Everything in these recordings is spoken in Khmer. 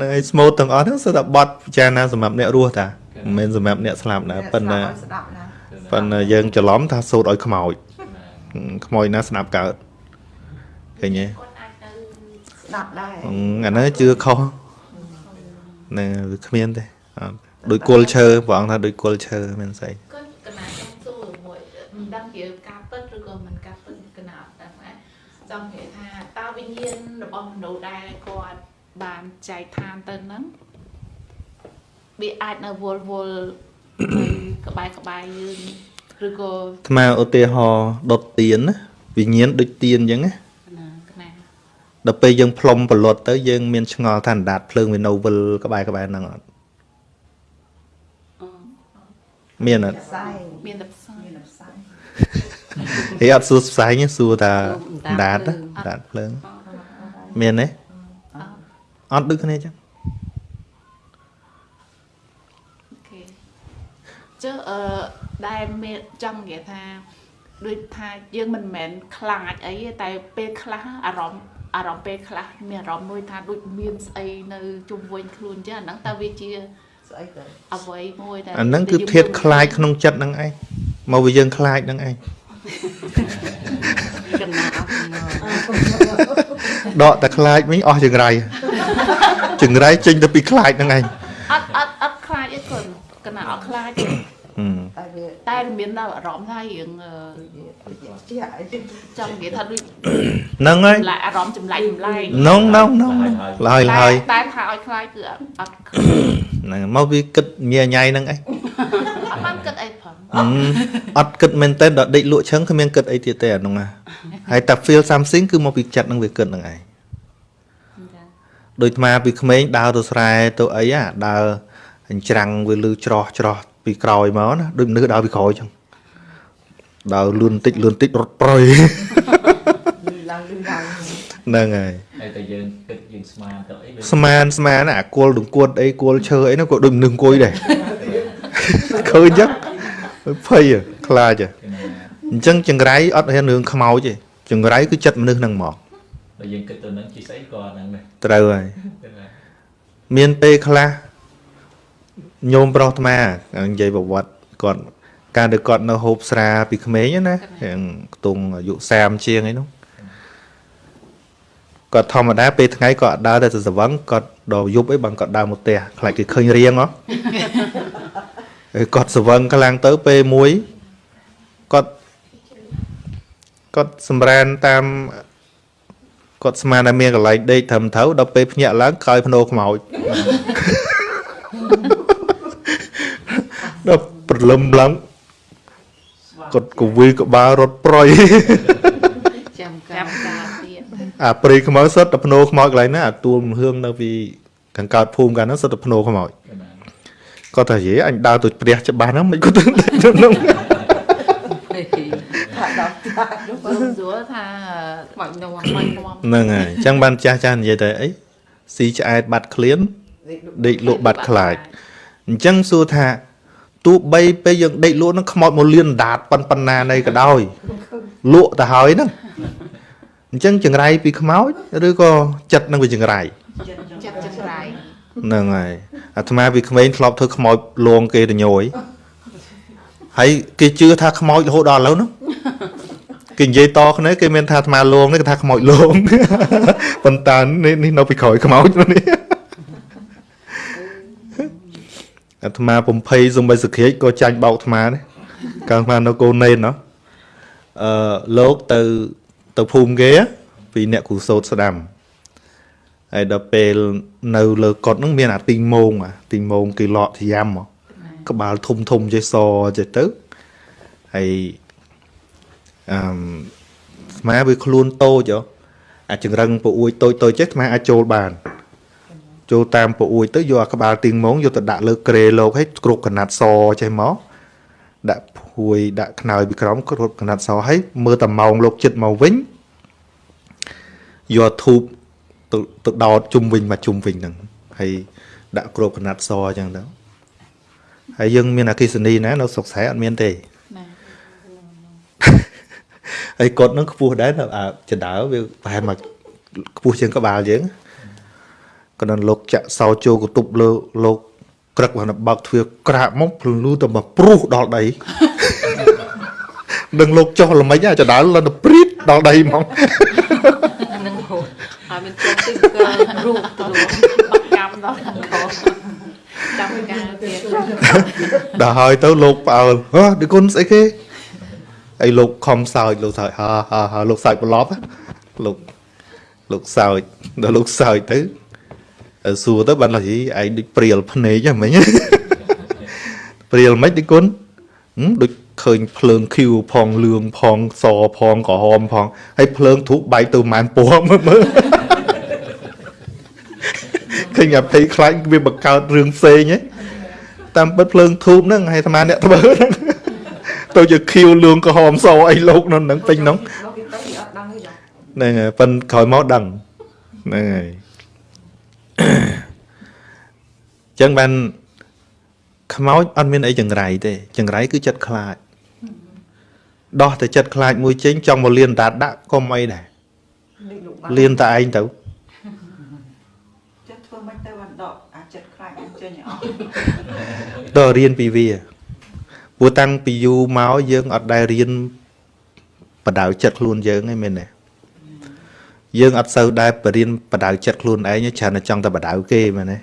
នឹងឯស្មូតទាំងអស់ហ្នឹងសុទ្ធតែបត់ពិចារណាសម្រាប់អ្នករស់តាមិនមែនសម្រាប់អ្នកស្លាប់ណាប៉ុន្តែស្ដាប់ណាប៉ុន្តែយើងច្រឡំថាសូត្រឲ្យខ្មោចខ្មោចណាស្ដាប់កើតឃើញទេគាត់អាចទៅស្ដាប់ដែរអឺអាហ្នឹងជឿខុសហ្នឹងវាគ្មានទេអត់ដូចគល់ឈើព្រះអង្គថាដូចគល់ឈើមានស្អីគាត់កណាចង់សួរមួយមិនដឹងជាការពិតឬក៏មិនការពិតកណាអត់ដឹងណាចង់និយាយថាតើវិញ្ញាណរបស់មនុស្សដែលគាត់ បានចែកឋានទៅហ្នឹងវាអាចនៅវល់វល់នៅក្បែរក្បែរយើងឬក៏អាត្មាឧទាហរណ៍ដុតទៀនណាវិញ្ញាណដូចទៀនអញ្ចឹងណាណាកណាដល់ពេលយើងផ្លុំប្រលត់ទៅយើងមានឆ្ងល់ថាអណ្ដាតភ្លើងវានៅវិលក្បែរក្បែរហ្នឹងអត់មានអត់ផ្សាយមានតែផ្សាយមានផ្សាយហេអត់សួរផ្សាយទេសួរថាអណ្ដាតណាអណ្ដាតភ្លើងមានទេ អត់ដូចគ្នាអញ្ចឹងអូខេចុះអឺដែលមានចង់និយាយថាដូចថាយើងមិនមែនខ្លាចអីទេតែពេលខ្លះអារម្មណ៍អារម្មណ៍ពេលខ្លះមានអារម្មណ៍មួយថាដូចមានស្អីនៅជុំវិញខ្លួនអញ្ចឹងអាហ្នឹងតើវាជាស្អីទៅអ្វីមួយដែលអាហ្នឹងគឺធាតខ្លាចក្នុងចិត្តហ្នឹងឯងមកវាយើងខ្លាចហ្នឹងឯងកណាអត់ដកតែខ្លាចវិញអស់ចង្រៃ ចង្រៃចេញទៅពីខ្លាចហ្នឹងឯងអត់អត់អត់ខ្លាចអីគាត់កណាអត់ខ្លាចទេហឹមតែវាតែមានដល់អារម្មណ៍ថារឿងអឺជាអីចឹងចង់និយាយថាដូចហ្នឹងហើយចម្លែកអារម្មណ៍ចម្លែកចម្លែកនងនងនងឡើយឡើយតែថាឲ្យខ្លាចគឺអត់អត់ហ្នឹងមកវាគិតញ៉ៃញ៉ៃហ្នឹងឯងអត់បានគិតអីផងហឹមអត់គិតមែនតើដល់ដេកលក់ឈឹងគ្មានគិតអីទៀតទេអាហ្នឹងណាហើយតែ feel something គឺមកពីចិត្តហ្នឹងវាគិតហ្នឹងឯង ដូចអាពីក្មេងដើរទៅស្រែទៅអីអាដើរអញ្ច្រាំងវាលឺច្រោះច្រោះពីក្រោយមកណាដូចមនុស្សដើរពីក្រោយចឹងដើរលឿនតិចលឿនតិចរត់ប្រយលឺឡើងលឺឡើងហ្នឹងហើយហើយតែយើងគិតយើងស្មានទៅអីវាស្មានស្មានអាគល់ដង្គួតអីគល់ឈើអីហ្នឹងក៏ដូចមនុស្សអង្គុយដែរឃើញចឹងភ័យហ៎ខ្លាចហ៎គេណាអញ្ចឹងចង្រៃអត់ហ៊ានរឿងខ្មោចទេចង្រៃគឺចិត្តមនុស្សហ្នឹងមក តែយើងគិតទៅនឹងជាស្អីក៏ហ្នឹងដែរត្រូវហើយគេណាមានពេលខ្លះញោមប្រុសអាត្មានិយាយប្រវត្តិគាត់កាលដែលគាត់នៅហូបស្រាពីក្មេងណាយ៉ាងខ្ទង់អាយុ30ជាងអីនោះគាត់ធម្មតាពេលថ្ងៃគាត់អត់ដើរតែទៅស្វឹងគាត់ដល់យប់អីបើគាត់ដើរមកផ្ទះខ្លាចគេឃើញរៀងហ៎ហើយគាត់ស្វឹងខ្លាំងទៅពេលមួយគាត់គាត់សម្រានតាម គាត់ស្មានតែមានកន្លែងដេកត្រឹមត្រូវដល់ពេលភ្ញាក់ឡើងក្រោយភ្នោខ្មោចដល់ព្រលឹមឡើងគាត់កវីក្បាលរត់ប្រយចាំកាចាំប់ការទៀតអាព្រីខ្មោចសុទ្ធតែភ្នោខ្មោចកន្លែងណាអាទួលមហឿងនៅពីខាងកើតភូមិកាលហ្នឹងសុទ្ធតែភ្នោខ្មោចគេណាគាត់ថាយេអញដើរទៅព្រះច្បាស់ហ្នឹងមិនគាត់ទៅហ្នឹងថាដ ល់ចាស់នោះព្រោះស្រួលថាខ្មោចនោះខ្មោចខ្មោចហ្នឹងហើយអញ្ចឹងបានចាស់ចាស់និយាយតែអីស៊ីឆ្អែតបាត់ឃ្លានដេកលក់បាត់ខ្លាចអញ្ចឹងសួរថាទោះបីពេលយើងដេកលក់ហ្នឹងខ្មោចមកលៀនដាតប៉ុនប៉ុណ្ណានៃក៏ដោយលក់ទៅហើយហ្នឹងអញ្ចឹងចង្រៃពីខ្មោចឬក៏ចិត្តនឹងវាចង្រៃចិត្តចង្រៃហ្នឹងហើយអាត្មាពីក្មេងធ្លាប់ធ្វើខ្មោចលងគេទៅញយហើយគេជឿថាខ្មោចរហូតដល់ឥឡូវហ្នឹង គេនិយាយតគ្នាគេមានថាអាត្មាលងនេះគេថាខ្មោចលងប៉ុន្តែនេះនេះនៅពីក្រោយខ្មោចនេះអាត្មាពំភ័យសំបីសក្រាចក៏ចាញ់បោកអាត្មាដែរកាលអាត្មានៅកូននេនណោះអឺលោកទៅទៅភូមិគេពីអ្នកគ្រូសោតស្ដាំហើយដល់ពេលនៅលើកុដហ្នឹងមានអាទីងមងអាទីងមងគេលក់ធយ៉ាំមកក្បាលធំធំចេះសចេះទៅហើយ អឺមស្មាវាខ្លួនតូចហ៎អាចង្រឹងពអួយតូចតូចចេះស្មាអាចចូលបានចូលតាមពអួយទៅយកអាក្បាលទីងមងយកទៅដាក់លើក្រេលោកឲ្យគ្រប់កណាត់សចេះមកដាក់ភួយដាក់ខ្នើយពីក្រោមគ្រប់កណាត់សឲ្យមើលតែម៉ោងលោកចិត្តមកវិញយកធូបទៅទៅដោតជុំវិញមកជុំវិញហ្នឹងហើយដាក់គ្របកណាត់សអញ្ចឹងទៅហើយយើងមានអគិសនីណានៅស្រុកស្រែអត់មានទេណា ហើយគាត់ហ្នឹងខ្ពស់ដែរនៅអាចដើវាប្រហែលមកខ្ពស់ជាងក្បាលយើងក៏ដល់លោកចាក់សោចូលកតុបលើលោកក្រឹកបានបើកទ្វារក្រាបមកភ្លឺទៅមកព្រុសដល់ដីដឹងលោកចុះល្មិចអាចដាល់ដល់ទៅព្រីតដល់ដីហ្មងអានឹងហូតហើយមានចូលទីកើរូបទៅបកកម្មដល់ខាងខោចាំការទៀតដល់ហើយទៅលោកផ្អើលហ៎ឌីគុណស្អីគេ អីលោកខំសើចលោកសើចហាហាហាលោកសើចប្រឡប់ណាលោកលោកសើចដល់លោកសើចទៅអឺសួរទៅបានឡើយឯងដូចព្រាលភ្នែកហ្នឹងមិញព្រាលមិនឌីគុណហឹមដូចឃើញភ្លើងឃីវផងលឿងផងសផងក្រហមផងហើយភ្លើងធូបបែកទៅម៉ានពណ៌មើលមើលឃើញអាភ័យខ្លាចវាបង្កើតរឿងផ្សេងហ៎តាមពិតភ្លើងធូបហ្នឹងហើយអាត្មាអ្នកធ្វើហ្នឹង ទៅជាខៀវលឿងក្រហមសអីលោកនៅហ្នឹងពេញហ្នឹងដល់គេទៅអត់ដឹងទេចាហ្នឹងហើយប៉ិនក្រោយមកដឹងហ្នឹងហើយអញ្ចឹងបានខ្មោចអត់មានអីចង្រៃទេចង្រៃគឺចិត្តខ្លាចដោះតែចិត្តខ្លាចមួយចេញចង់មកលៀនតាដាក់កុំអីដែរដូចលោកបានលៀនតែឯងទៅចិត្តធ្វើមិនទៅបានដកអាចិត្តខ្លាចអញ្ចឹងអស់តើរៀនពីវា ព្រោះតាំងពីយូរមកយើងអត់ដែលរៀនបដៅចិត្តខ្លួនយើងឯងមែនទេយើងអត់សូវដែរបរៀនបដៅចិត្តខ្លួនឯងទេច្រើនតែចង់តែបដៅគេមែនទេ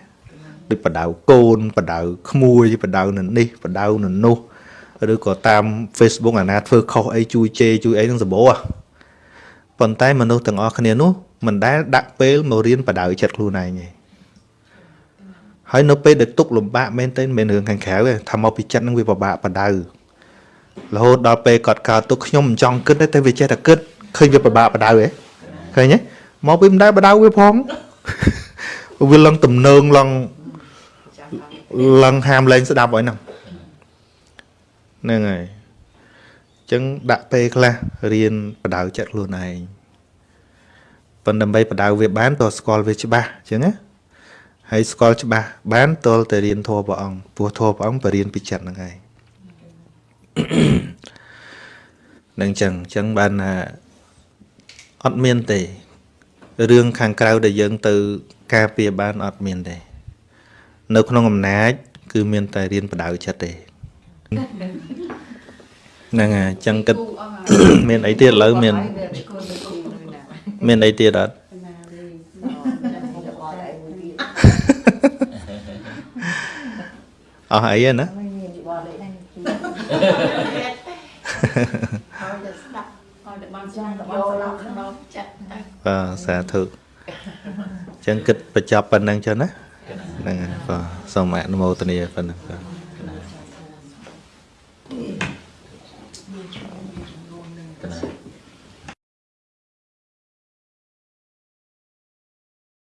ដូចបដៅកូនបដៅក្មួយបដៅនៅនេះបដៅនៅនោះឬក៏តាម Facebook អាណាធ្វើខុសអីជួយជេរជួយអីនឹងសម្បូរហ៎ប៉ុន្តែមនុស្សទាំងអស់គ្នានោះមិនដែលដាក់ពេលមករៀនបដៅចិត្តខ្លួនឯងទេ ហើយនៅពេលដែលទុកលំបាកមែនទែនមិនមែនរឿងខាងក្រៅទេថាមកពីចិត្តនឹងវាពិបាកបដៅរហូតដល់ពេលគាត់កើតទុកខ្ញុំមិនចង់គិតទេតែវាចេះតែគិតឃើញវាពិបាកបដៅហ៎ឃើញទេមកពីមិនដែលបដៅវាផងវាឡើងទំនើងឡើងចាំហើយឡើងហាមលែងស្ដាប់ហើយហ្នឹងហ្នឹងហើយអញ្ចឹងដាក់ពេលខ្លះរៀនបដៅចិត្តខ្លួនឯងប៉ុន្តែដើម្បីបដៅវាបានតើស្គាល់វាច្បាស់អញ្ចឹងណា ហើយស្គាល់ច្បាស់បានតលតែរៀនធម៌ព្រះអង្គព្រោះធម៌ព្រះអង្គបរៀនពីចិត្តហ្នឹងហើយនឹងចឹងចឹងបានថាអត់មានទេរឿងខាងក្រៅដែលយើងទៅការពារបានអត់មានទេ នៅក្នុងអំណាច គឺមានតែរៀនបដៅចិត្តទេហ្នឹងហើយចឹងគិតមានអីទៀតឥឡូវមាន មានអីទៀតអត់ អស់អីហ្នឹងណាមិនមានបលទេហើយតែស្ដាប់ហើយតែបានស្ដាប់យកឡើងក្នុងចិត្តទៅបាទសាធុអញ្ចឹងគិតបញ្ចប់ប៉ុណ្្នឹងចុះណាហ្នឹងហើយបាទសូមអនុមោទនាប៉ុណ្្នឹងបាទ